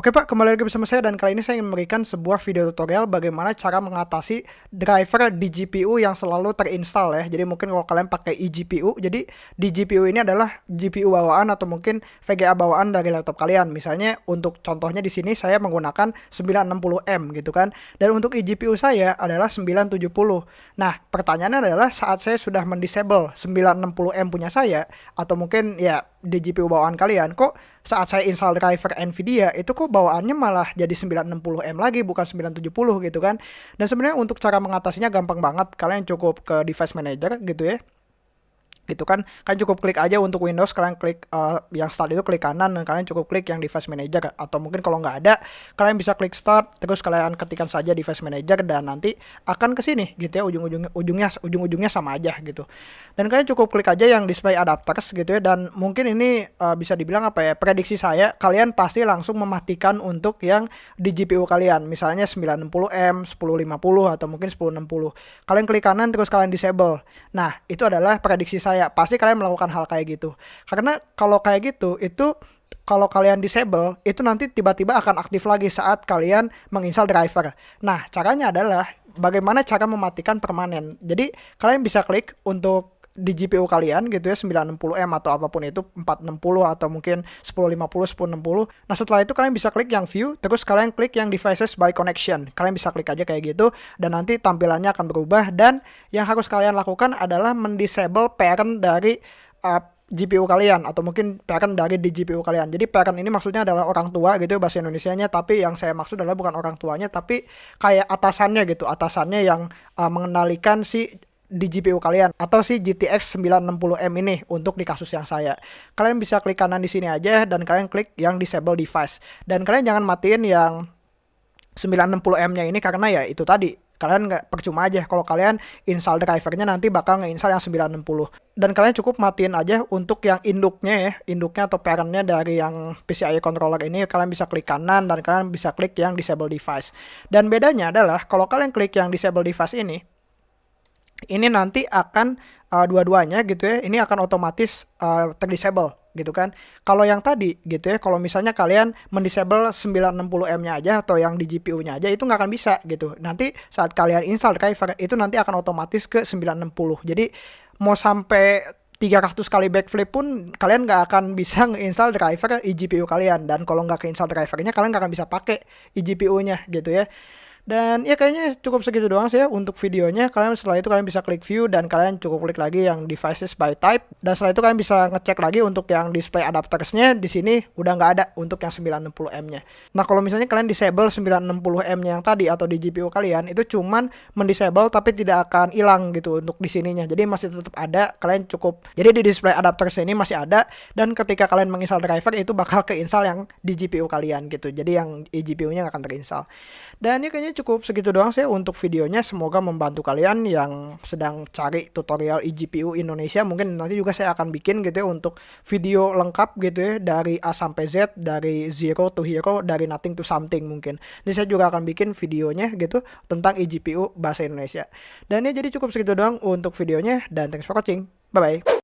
Oke Pak, kembali lagi bersama saya dan kali ini saya ingin memberikan sebuah video tutorial bagaimana cara mengatasi driver di GPU yang selalu terinstall ya. Jadi mungkin kalau kalian pakai eGPU, jadi di GPU ini adalah GPU bawaan atau mungkin VGA bawaan dari laptop kalian. Misalnya untuk contohnya di sini saya menggunakan 960M gitu kan. Dan untuk eGPU saya adalah 970. Nah, pertanyaannya adalah saat saya sudah mendisable 960M punya saya atau mungkin ya di GPU bawaan kalian kok saat saya install driver Nvidia itu kok bawaannya malah jadi 960M lagi bukan 970 gitu kan. Dan sebenarnya untuk cara mengatasinya gampang banget. Kalian cukup ke device manager gitu ya gitu kan. Kalian cukup klik aja untuk Windows kalian klik uh, yang start itu klik kanan dan kalian cukup klik yang device manager. Atau mungkin kalau nggak ada kalian bisa klik start terus kalian ketikkan saja device manager dan nanti akan ke sini gitu ya ujung-ujungnya ujungnya ujung-ujungnya sama aja gitu. Dan kalian cukup klik aja yang display adapters gitu ya dan mungkin ini uh, bisa dibilang apa ya prediksi saya kalian pasti langsung mematikan untuk yang di GPU kalian. Misalnya 90M 1050 atau mungkin 1060 kalian klik kanan terus kalian disable. Nah itu adalah prediksi saya saya pasti kalian melakukan hal kayak gitu. Karena kalau kayak gitu itu kalau kalian disable itu nanti tiba-tiba akan aktif lagi saat kalian menginstal driver. Nah caranya adalah bagaimana cara mematikan permanen. Jadi kalian bisa klik untuk di GPU kalian gitu ya 960M atau apa pun itu 460 atau mungkin 1050 1060 nah setelah itu kalian bisa klik yang view terus kalian klik yang devices by connection. Kalian bisa klik aja kayak gitu dan nanti tampilannya akan berubah. Dan yang harus kalian lakukan adalah mendisable parent dari uh, GPU kalian atau mungkin parent dari di GPU kalian. Jadi parent ini maksudnya adalah orang tua gitu bahasa Indonesianya, tapi yang saya maksud adalah bukan orang tuanya tapi kayak atasannya gitu, atasannya yang uh, mengendalikan si di GPU kalian atau si GTX 960M ini untuk di kasus yang saya. Kalian bisa klik kanan di sini aja dan kalian klik yang disable device. Dan kalian jangan matiin yang 960M-nya ini karena ya itu tadi kalian nggak percuma aja kalau kalian install drivernya nanti bakal ngeinstall yang 960 dan kalian cukup matiin aja untuk yang induknya ya induknya atau parentnya dari yang PCIe controller ini kalian bisa klik kanan dan kalian bisa klik yang disable device dan bedanya adalah kalau kalian klik yang disable device ini ini nanti akan uh, dua-duanya gitu ya ini akan otomatis uh, terdisable gitu kan. Kalau yang tadi gitu ya kalau misalnya kalian mendisable 960M-nya aja atau yang di GPU-nya aja itu nggak akan bisa gitu. Nanti saat kalian install driver itu nanti akan otomatis ke 960 jadi mau sampai 300 kali backflip pun kalian nggak akan bisa nge-install driver eGPU kalian. Dan kalau nggak ke-install drivernya kalian nggak akan bisa pakai eGPU-nya gitu ya dan ya kayaknya cukup segitu doang sih ya untuk videonya. Kalian setelah itu kalian bisa klik view dan kalian cukup klik lagi yang devices by type. Dan setelah itu kalian bisa ngecek lagi untuk yang display adaptersnya di sini udah nggak ada untuk yang 960M-nya. Nah kalau misalnya kalian disable 960M-nya yang tadi atau di GPU kalian itu cuman mendisable tapi tidak akan hilang gitu untuk di sininya. Jadi masih tetap ada. Kalian cukup jadi di display adapters ini masih ada dan ketika kalian menginstal driver itu bakal keinstall yang di GPU kalian gitu. Jadi yang eGPU-nya nggak akan terinstall. Dan ya kayaknya kayaknya cukup segitu doang sih untuk videonya. Semoga membantu kalian yang sedang cari tutorial eGPU Indonesia. Mungkin nanti juga saya akan bikin gitu ya untuk video lengkap gitu ya dari A sampai Z, dari zero to hero, dari nothing to something mungkin. Jadi saya juga akan bikin videonya gitu tentang eGPU bahasa Indonesia. Dan ya jadi cukup segitu doang untuk videonya dan thanks for watching. Bye bye.